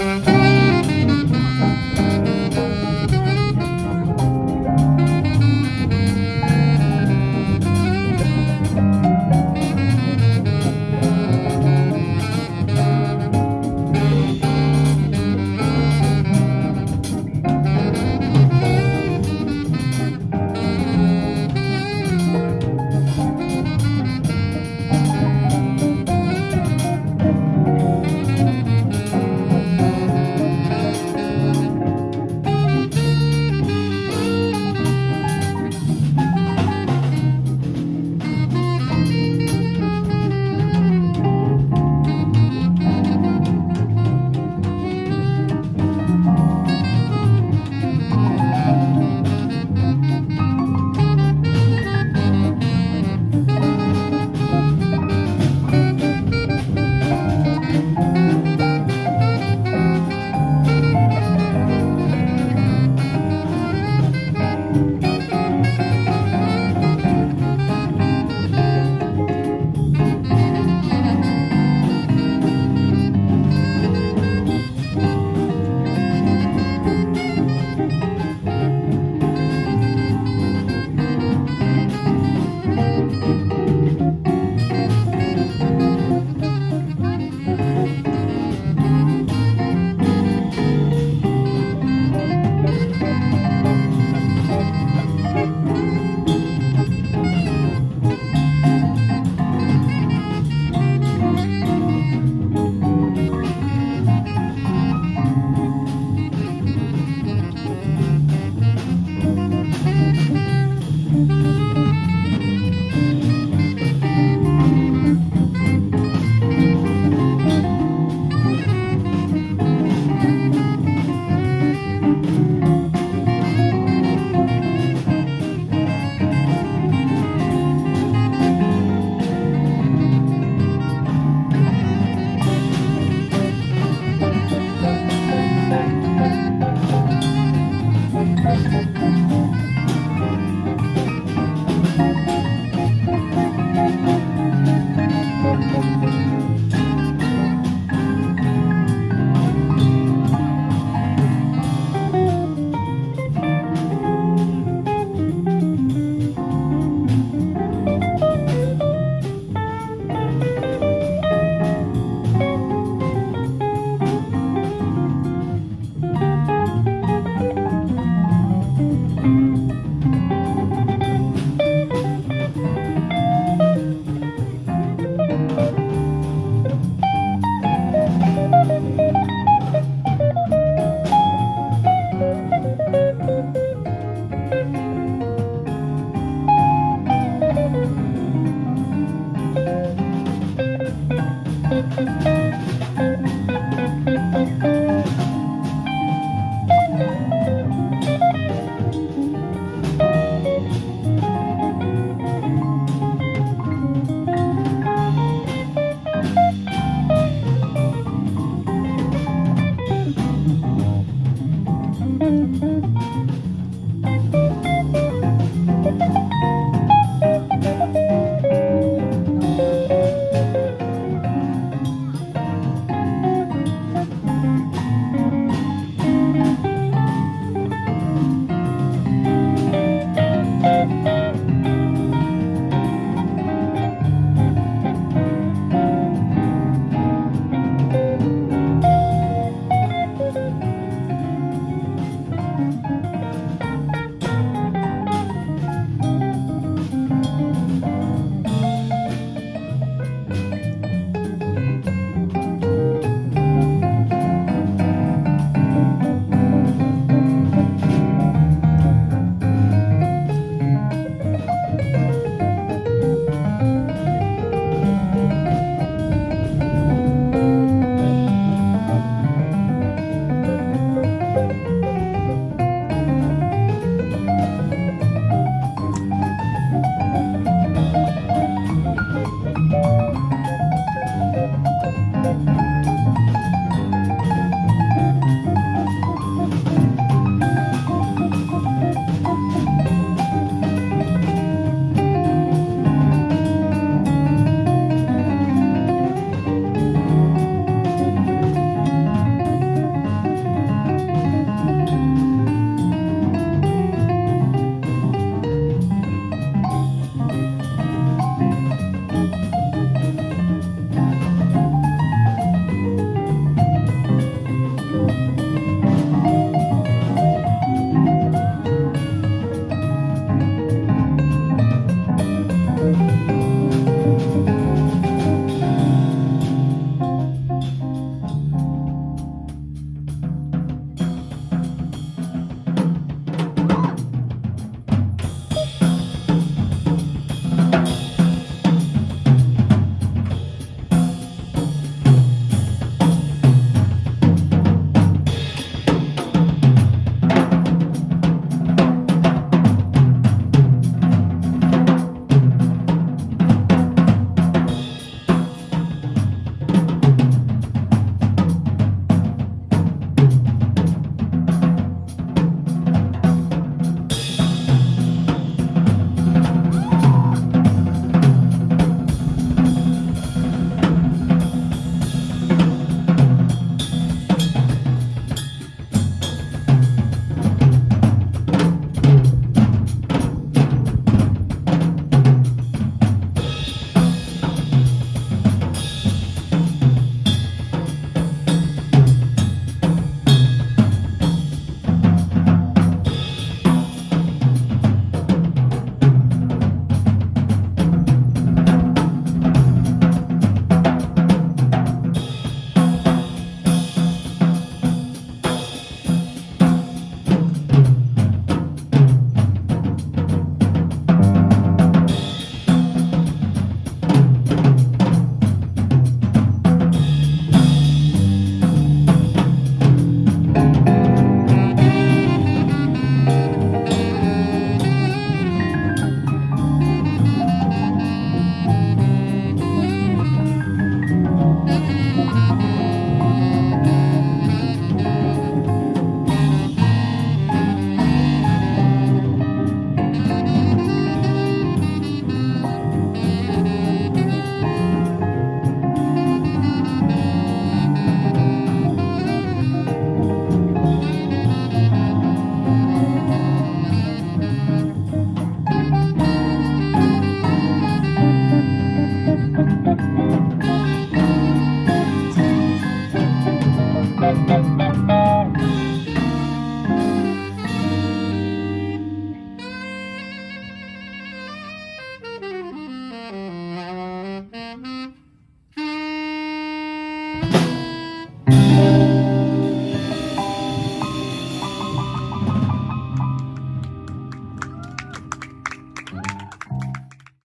Mm-hmm. Mm-hmm.